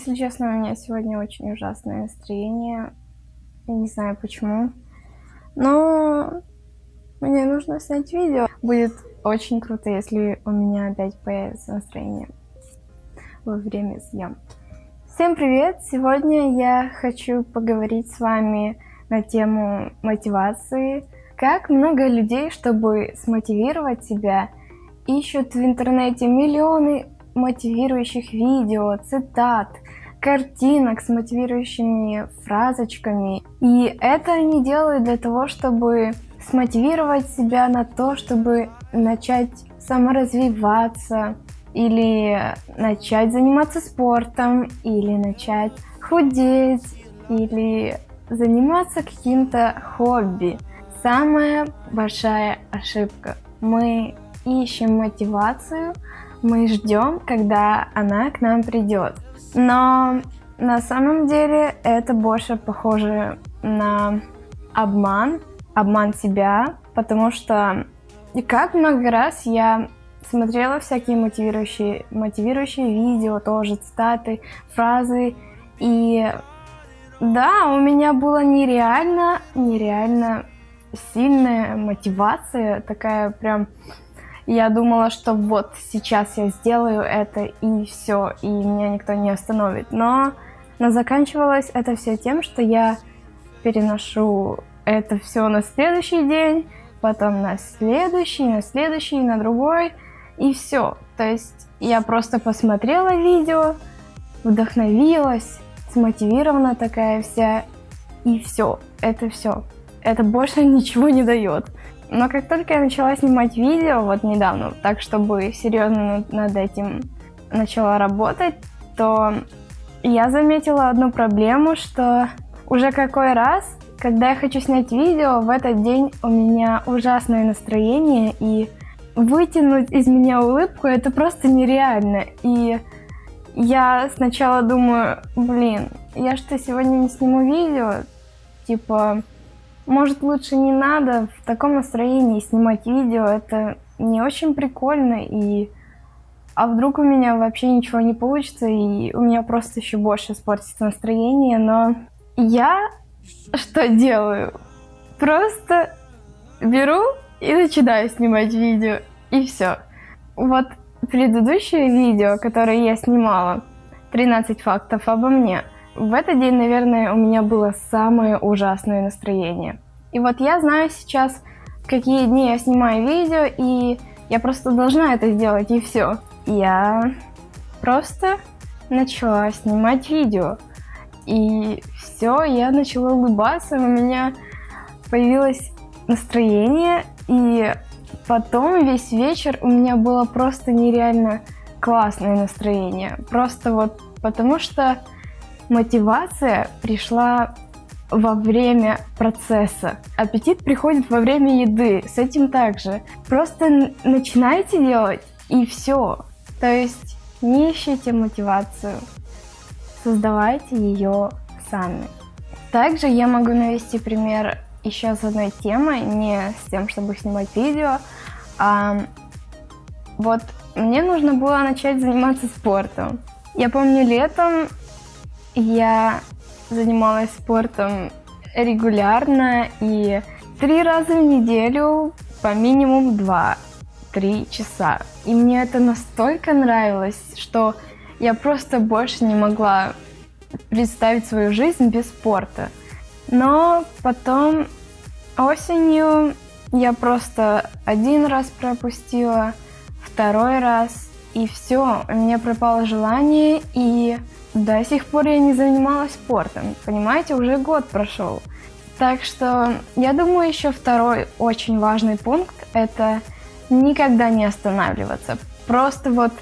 Если честно, у меня сегодня очень ужасное настроение. Я не знаю почему. Но мне нужно снять видео. Будет очень круто, если у меня опять появится настроение во время съемки. Всем привет! Сегодня я хочу поговорить с вами на тему мотивации. Как много людей, чтобы смотивировать себя, ищут в интернете миллионы мотивирующих видео, цитат, картинок с мотивирующими фразочками. И это они делают для того, чтобы смотивировать себя на то, чтобы начать саморазвиваться, или начать заниматься спортом, или начать худеть, или заниматься каким-то хобби. Самая большая ошибка. Мы ищем мотивацию, мы ждем, когда она к нам придет. Но на самом деле это больше похоже на обман, обман себя, потому что как много раз я смотрела всякие мотивирующие, мотивирующие видео, тоже цитаты, фразы, и да, у меня была нереально, нереально сильная мотивация, такая прям я думала, что вот сейчас я сделаю это и все, и меня никто не остановит. Но, но заканчивалось это все тем, что я переношу это все на следующий день, потом на следующий, на следующий, на другой, и все. То есть я просто посмотрела видео, вдохновилась, смотивирована такая вся, и все. Это все. Это больше ничего не дает. Но как только я начала снимать видео, вот недавно, так чтобы серьезно над этим начала работать, то я заметила одну проблему, что уже какой раз, когда я хочу снять видео, в этот день у меня ужасное настроение, и вытянуть из меня улыбку это просто нереально. И я сначала думаю, блин, я что, сегодня не сниму видео? Типа, может, лучше не надо в таком настроении снимать видео, это не очень прикольно, и... А вдруг у меня вообще ничего не получится, и у меня просто еще больше испортится настроение, но я что делаю? Просто беру и начинаю снимать видео, и все. Вот предыдущее видео, которое я снимала, 13 фактов обо мне – в этот день, наверное, у меня было самое ужасное настроение. И вот я знаю сейчас, какие дни я снимаю видео, и я просто должна это сделать, и все. Я просто начала снимать видео. И все, я начала улыбаться, у меня появилось настроение, и потом весь вечер у меня было просто нереально классное настроение. Просто вот потому что Мотивация пришла во время процесса. Аппетит приходит во время еды, с этим также. Просто начинайте делать и все. То есть не ищите мотивацию, создавайте ее сами. Также я могу навести пример еще с одной темой, не с тем, чтобы снимать видео, а вот мне нужно было начать заниматься спортом. Я помню летом я занималась спортом регулярно и три раза в неделю по минимум два-три часа. И мне это настолько нравилось, что я просто больше не могла представить свою жизнь без спорта. Но потом осенью я просто один раз пропустила, второй раз, и все, у меня пропало желание, и до сих пор я не занималась спортом, понимаете, уже год прошел. Так что я думаю, еще второй очень важный пункт – это никогда не останавливаться. Просто вот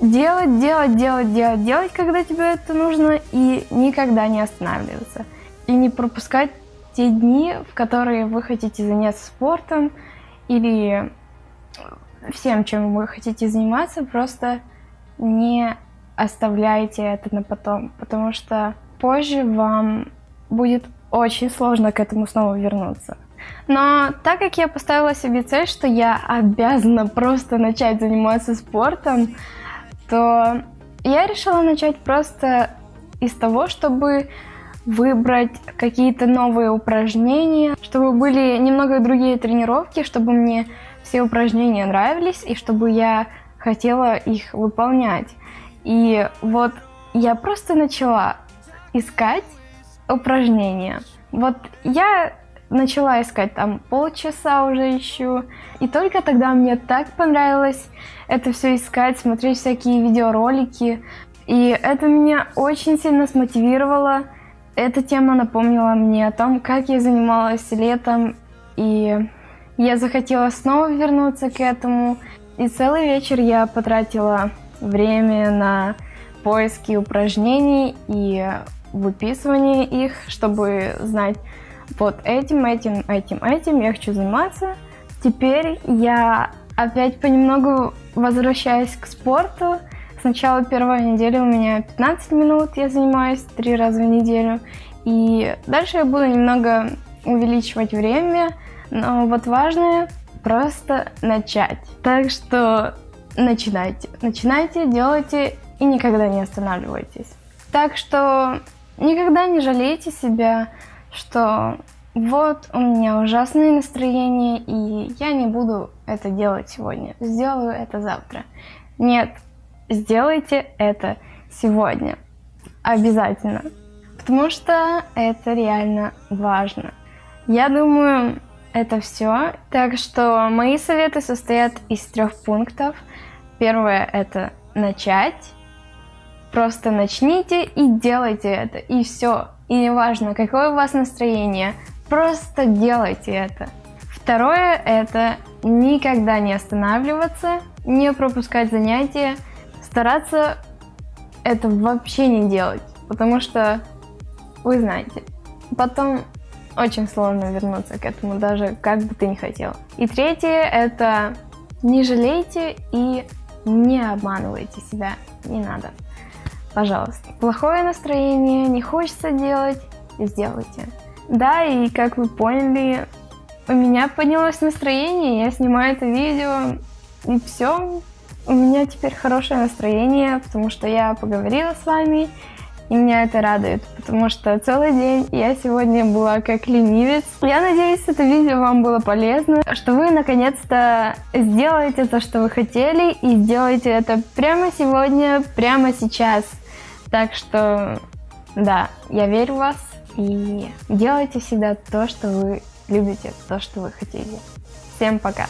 делать, делать, делать, делать, делать, когда тебе это нужно, и никогда не останавливаться. И не пропускать те дни, в которые вы хотите заняться спортом или всем, чем вы хотите заниматься, просто не оставляйте это на потом, потому что позже вам будет очень сложно к этому снова вернуться. Но так как я поставила себе цель, что я обязана просто начать заниматься спортом, то Я решила начать просто из того, чтобы выбрать какие-то новые упражнения, чтобы были немного другие тренировки, чтобы мне все упражнения нравились и чтобы я хотела их выполнять. И вот я просто начала искать упражнения. Вот я начала искать там полчаса уже ищу, и только тогда мне так понравилось это все искать, смотреть всякие видеоролики, и это меня очень сильно смотивировало. Эта тема напомнила мне о том, как я занималась летом, и я захотела снова вернуться к этому. И целый вечер я потратила время на поиски упражнений и выписывание их, чтобы знать, вот этим, этим, этим, этим я хочу заниматься. Теперь я опять понемногу возвращаюсь к спорту. Сначала первая неделя у меня 15 минут, я занимаюсь три раза в неделю. И дальше я буду немного увеличивать время, но вот важное просто начать. Так что начинайте. Начинайте, делайте и никогда не останавливайтесь. Так что никогда не жалейте себя, что вот у меня ужасное настроение, и я не буду это делать сегодня, сделаю это завтра. Нет, сделайте это сегодня. Обязательно. Потому что это реально важно. Я думаю, это все. Так что мои советы состоят из трех пунктов. Первое это начать. Просто начните и делайте это. И все. И неважно, какое у вас настроение, просто делайте это. Второе – это никогда не останавливаться, не пропускать занятия, стараться это вообще не делать, потому что вы знаете, потом очень сложно вернуться к этому, даже как бы ты ни хотел. И третье – это не жалейте и не обманывайте себя, не надо пожалуйста. Плохое настроение, не хочется делать, сделайте. Да, и как вы поняли, у меня поднялось настроение, я снимаю это видео, и все. У меня теперь хорошее настроение, потому что я поговорила с вами, и меня это радует, потому что целый день я сегодня была как ленивец. Я надеюсь, это видео вам было полезно, что вы наконец-то сделаете то, что вы хотели, и сделаете это прямо сегодня, прямо сейчас. Так что, да, я верю в вас и делайте всегда то, что вы любите, то, что вы хотите. Всем пока!